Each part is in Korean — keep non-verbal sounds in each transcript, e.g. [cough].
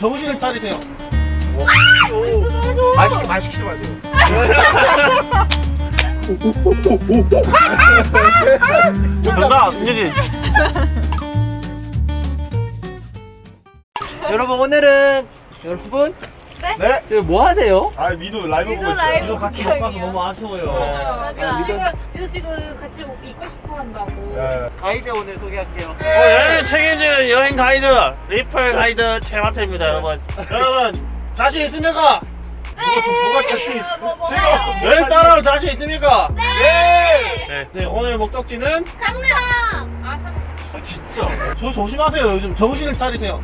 정신을 차리세요. 말 시키 말 시키지 마세요. 정답 김유진. 여러분 오늘은 여러분 네. 지금 뭐 하세요? 아 미도 라이브 보고 있어요. 라이브. 이거 같이 못 가서 너무 아쉬워요. 맞아. 지금 이거 지금 같이 입고 싶어 한다고. 네. 가이드 오늘 소개할게요. 어, 여행 책임지는 여행 가이드 리플 가이드 최마태입니다, 여러분. 여러분 자신 있습니까? 뭐가 자신? 제가 여행 따라올 자신 있습니까? 네. 네. 네, 오늘 목적지는 강릉. 아 삼성. 아, 진짜 저 조심하세요. 요즘 정신을 차리세요.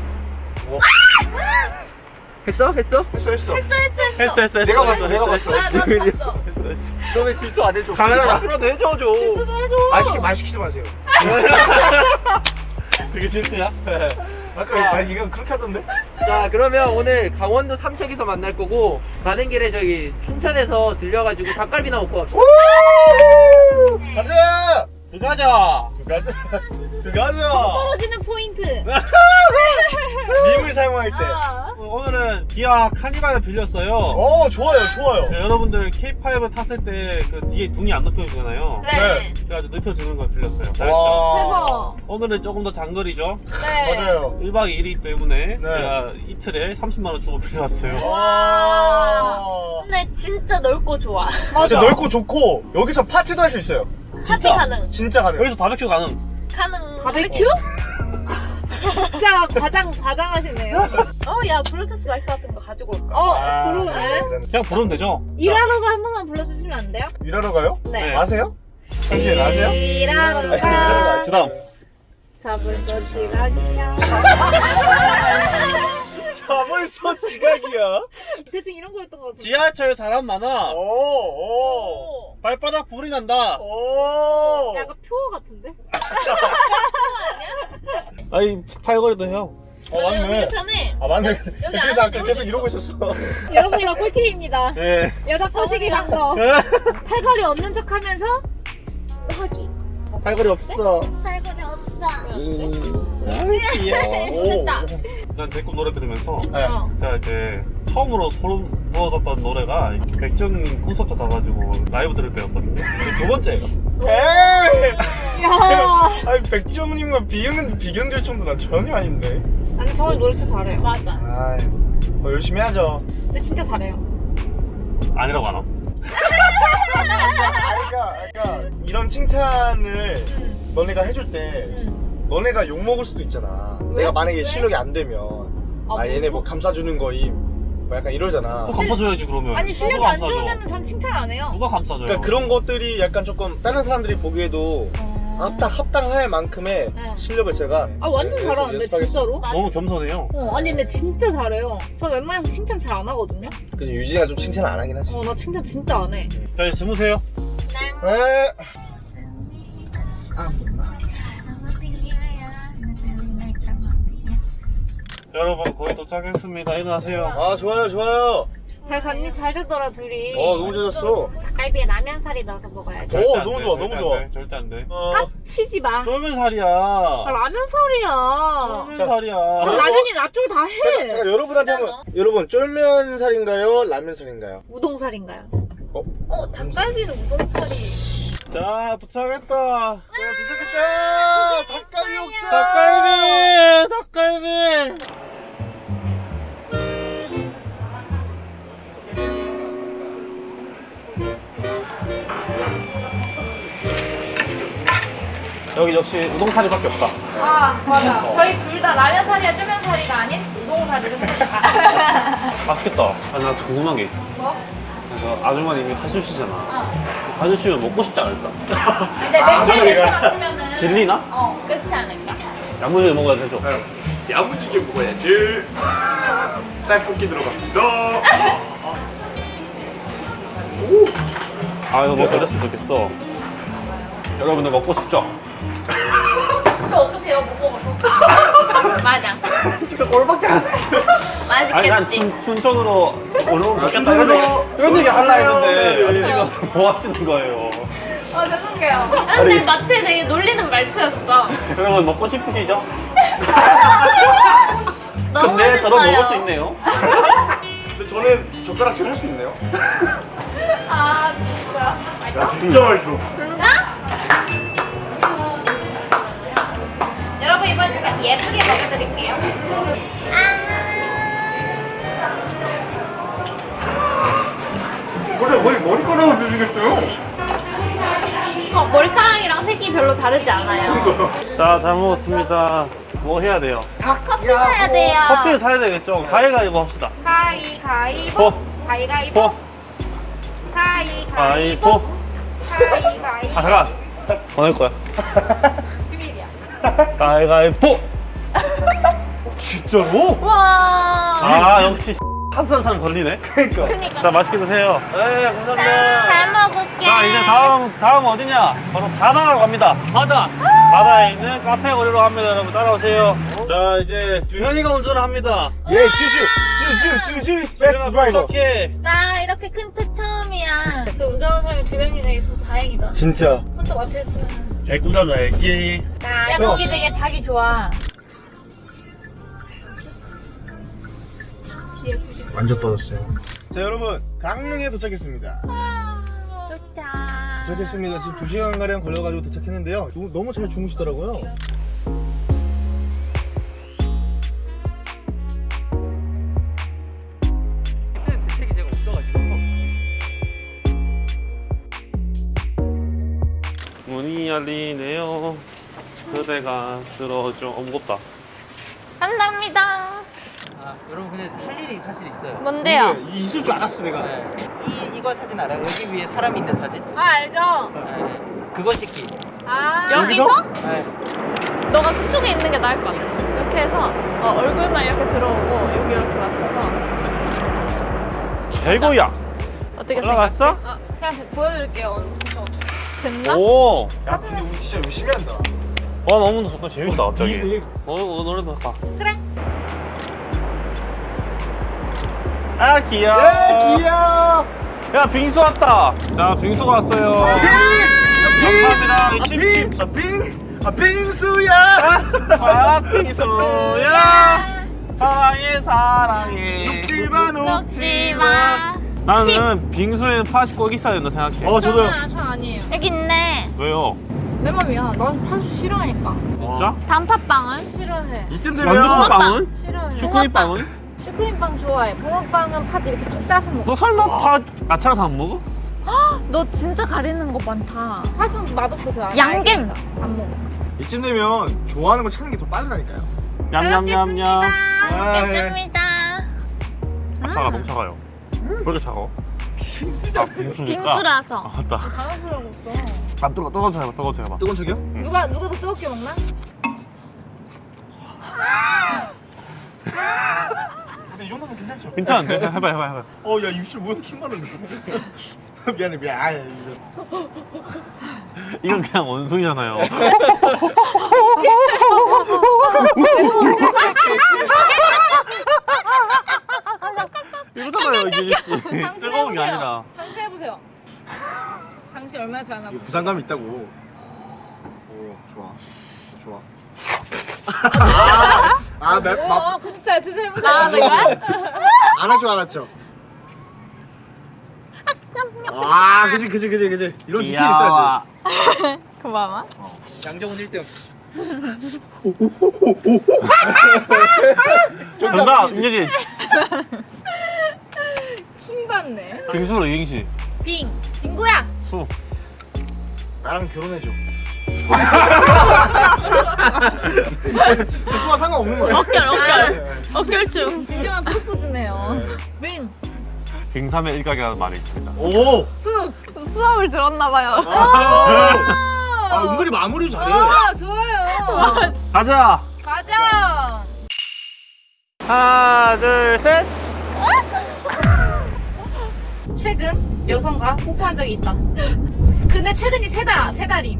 했어? 했어? 했어 했어. 했어, 했어, 했어. 내가 봤어, 내가 봤어. 아, 나 봤어. 너왜 질투 안 해줘? 카메라 앞으로도 해줘 줘. 좀 해줘. 말 시키 말 시키지 마세요. [laughs] 그게 질투야? 아까 아, 이건 그렇게 하던데? 자 그러면 오늘 강원도 삼척에서 만날 거고 가는 길에 저기 춘천에서 들려가지고 닭갈비나 먹고 갑시다. 가자. 들어가자. 가자. 가자. 떨어지는 포인트. [laughs] 사용할 때. 아. 오늘은 기아 카니발을 빌렸어요. 어 좋아요 좋아요. 네, 여러분들 K5 탔을 때 그 뒤에 눈이 안 눕혀지잖아요. 네. 그래가지고 눕혀주는 걸 빌렸어요. 대박. 오늘은 조금 더 장거리죠. 네. 맞아요. 1박 2일이기 때문에 네. 제가 이틀에 30만원 주고 빌려왔어요. 와. 근데 진짜 넓고 좋아. 진짜 넓고 좋고 여기서 파티도 할 수 있어요. 파티 가능. 진짜 가능. 여기서 바베큐 가능. 가능. 바베큐? 진짜 과장 과장하시네요. 어, 야 블루투스 마이크 같은 거 가지고 올까? 어 아, 그러네. 그냥 부르면 되죠? 일하러가 한 번만 불러주시면 안 돼요? 일하러 가요? 네. 아세요? 당신 아세요? 일하러 가. 그 다음. 잡을 거 지각이야. [laughs] 자 벌써 지각이야. 대충 이런 거였던 것 같은데. 지하철 사람 많아. 오, 오, 발바닥 불이 난다. 오. 약간 표 같은데? [laughs] 아이, 팔걸이도 해요. 어 맞네. 편해. 아 맞네. 여기 그래서 아까 계속 이러고 있었어. 여러분 이거 꿀팁입니다. [laughs] 네. 여자 꼬시기 간 거. 팔걸이 없는 척 하면서 하기. 팔걸이 없어. 살고리 없어. 귀여워. 오. 됐다. 난 제꿈 노래 들으면서 네. 어. 제가 이제 처음으로 소름 돋았던 노래가 백정님 콘서트 가가지고 라이브 들을 때였거든요. 그두 번째예요. 에이. 야. [laughs] 아니 백정님과 비교는 비교될 정도는 전혀 아닌데. 아니 정말 노래 진짜 잘해요. 맞아. 아, 더 열심히 하죠. 근데 진짜 잘해요. 아니라고 하나? 그러니까, 그러니까 이런 칭찬을 너네가 해줄 때 응. 너네가 욕 먹을 수도 있잖아. 왜? 내가 만약에 실력이 안 되면 아, 아 얘네 뭐 감싸주는 거임 뭐 약간 이러잖아. 또 감싸줘야지 그러면. 아니 실력이 누가 안 감싸줘? 좋으면 전 칭찬 안 해요. 누가 감싸줘요? 그러니까 그런 것들이 약간 조금 다른 사람들이 보기에도 어. 합당 합당할 만큼의 네. 실력을 제가 아 완전 네, 잘하는데. 진짜로? 너무 겸손해요. 어 아니 근데 진짜 잘해요. 저 웬만해서 칭찬 잘 안 하거든요. 그래서 유진이가 좀 칭찬 안 하긴 하지. 어 나 칭찬 진짜 안 해. 자 이제 주무세요. 에. 여러분 거의 도착했습니다. 일어나세요. 아 좋아요 좋아요. 잘 잤니? 잘 자더라 둘이. 어 너무 좋았어. 갈비에 라면살이 넣어서 먹어야지. 오, 안 너무 돼, 좋아, 너무 안 좋아. 돼, 절대 안 돼. 어, 치지 마. 쫄면 살이야. 아, 라면살이야. 쫄면 살이야. 아, 라면이 나쪽 다 제가, 해. 제가 여러분한테 한번 여러분 쫄면살인가요? 라면살인가요? 우동살인가요? 어? 어, 닭갈비는 우동살이. 자 도착했다. 야 도착했다. 닭갈비 먹자. 닭갈비, 닭갈비. 여기 역시 우동사리밖에 없다. 아 맞아. 저희 둘 다 라면살이야 쫄면살이가 아닌 우동살이를 [laughs] 맛있겠다. 아, 나 궁금한 게 있어. 뭐? 그래서 아주머님이 해주시잖아. 해주시면 먹고 싶지 않을까? 근데 맵게 맵게 맞으면은. 질리나? 어, 끝이 않을까? 야무지게 먹어야 되죠. 야무지게 먹어야지. [laughs] 쌀볶이 들어갑니다. 아 이거 뭐 걸렸으면 좋겠어. 여러분들 먹고 싶죠? 근데 어떡해요? 못 먹어서. [laughs] 맞아. 진짜 꼴밖에 안 해. 아니 난 맛있겠지. 춘, 춘천으로 오늘 좋겠다 이런 춘천으로 얘기, 이런 얘기 하려 했는데 아니, 네. 지금 [laughs] 뭐 하시는 거예요? 아 죄송해요. 아, 근데 마트에 되게 놀리는 말투였어. 여러분 먹고 싶으시죠? [laughs] 너무 근데 저도 맛있어요. 먹을 수 있네요. 근데 저는 젓가락질 할 수 있네요. 아 진짜. 야 진짜 맛있어. 예쁘게 먹여드릴게요. 원래 머리 머리카락을 드시겠어요? 어, 머리카락이랑 색이 별로 다르지 않아요. 자, 잘 먹었습니다. 뭐 해야 돼요? 커피 사야 돼요. 커피를 사야 되겠죠? 가위가위보 합시다. 가위가위보. 보, 가위가위보. 보, 가위가위보. 가위보. 가위가위보. 아, 잠깐. [laughs] 보낼 거야. 비밀이야. 가위가위보. [laughs] 진짜로? 와. 아, 역시 한산 사람 걸리네. 그러니까. 그니까. 자, 맛있게 드세요. 네, 감사합니다. 잘 먹을게. 자, 이제 다음, 다음 어디냐? 바로 바다로 갑니다. 바다. 바다에 있는 카페 거리로 갑니다. 여러분, 따라오세요. 자, 이제 주현이가 운전을 합니다. 예 쭈쭈 쭈쭈 쭈쭈 베스트 드라이버. 어떻게? 나 이렇게 큰차 처음이야. 그 운전하는 사람이 두 명이나 있어서 다행이다. 진짜. 혼자 마트에 있으면. 개꾸다 알지? 야, 거기 되게 자기 좋아. 완전 빠졌어요. 자 여러분 강릉에 도착했습니다. 좋다. 도착했습니다. 지금 2 시간 가량 걸려가지고 도착했는데요. 너무, 너무 잘 주무시더라고요. 그때는 대책이 제가 없어가지고. 문이 열리네요. 그대가 들어줘. 어, 무겁다. 감사합니다. 아, 여러분 근데 할 일이 사실 있어요. 뭔데요? 근데 있을 줄 알았어 내가. 네. 이 이거 사진 알아요? 여기 위에 사람 있는 사진? 아 알죠? 네. 그거 찍기. 아 여기서? 네. 너가 그쪽에 있는 게 나을 것 같아. 이렇게 해서 어, 얼굴만 이렇게 들어오고 여기 이렇게 맞춰서 최고야. 어떻게 올라갔어? 아, 그냥 보여드릴게요. 저 됐나? 오. 야 근데 우리 진짜 열심히 한다. 와 너무 좋다. 재밌다 갑자기. 이- 이- 어, 어 노래도 가. 그래. 아 귀여워. 예 귀여워. 야 빙수 왔다. 자 빙수가 왔어요. 감사합니다. 칩칩. 아 빙! 아 빙수야! 아 빙수야. 사랑해 사랑해. 녹지마 녹지 마. 나는 빙수에는 팥이 꼭 있어야 된다 생각해. 어 저도요. 저는 전 아니에요. 여기 있네. 왜요? 내 맘이야. 난 파수 싫어하니까. 진짜? 단팥빵은? 싫어해. 이쯤 되면 빵은? 싫어해. 슈크림 빵은? 슈크림빵 좋아해. 붕어빵은 팥 이렇게 쭉 짜서 먹어. 너 설마 팥 아차라서 안 먹어? 너 진짜 가리는 거 많다. 팥은 맛없어 그 안. 양갱. 안 먹어. 이쯤 되면 좋아하는 거 찾는 게 더 빠르다니까요. 냠냠냠냠. 아, 예. 먹겠습니다. 차가 너무 차가요. 왜 이렇게 차가워? 아 빙수니까. 빙수라서. 아 맞다. 당황스러웠어. 아 뜨거 뜨거워서 해봐 뜨거워서 해봐. 뜨거운 척이요? 누가 누가 더 뜨겁게 먹나? 근데 이 정도면 괜찮죠? 괜찮은데? 해봐 해봐 해봐. 어, 야 입술 뭐야 킹 받는데. [laughs] 미안해 미안. 아, 이거. 이건 그냥 원숭이잖아요. 이거잖아요 이게 뜨거운 게. 아니라. 당신 해보세요. 당신 얼마나 잘하나. 이거 부담감이 있다고. 오, 좋아. 좋아. 아, 맵, 맛. 어, 그잘 진짜 해보세요. 아, 내가? [laughs] 안 할 줄 알았죠? 아, 그지, 그지, 그지, 그지. 이런 디테일 있어야지. [laughs] 고마워. 양정은 1등. 정답 인재진. 킹 받네. 빙수로 이행시. 빙. 빙구야. 수. 나랑 결혼해줘. 수와 상관없는 거야. 어결, 어결. 어결충. 진정한 프로포즈네요. 빙. 빙삼의 일각이라는 말이 있습니다. 오! 수. 수업을 들었나봐요. 아, 은근히 마무리 잘해. 아 좋아요. 가자. 가자. 하나 둘 셋. 최근 여성과 뽀뽀한 적이 있다. 근데 최근이 세 달, 세 달임.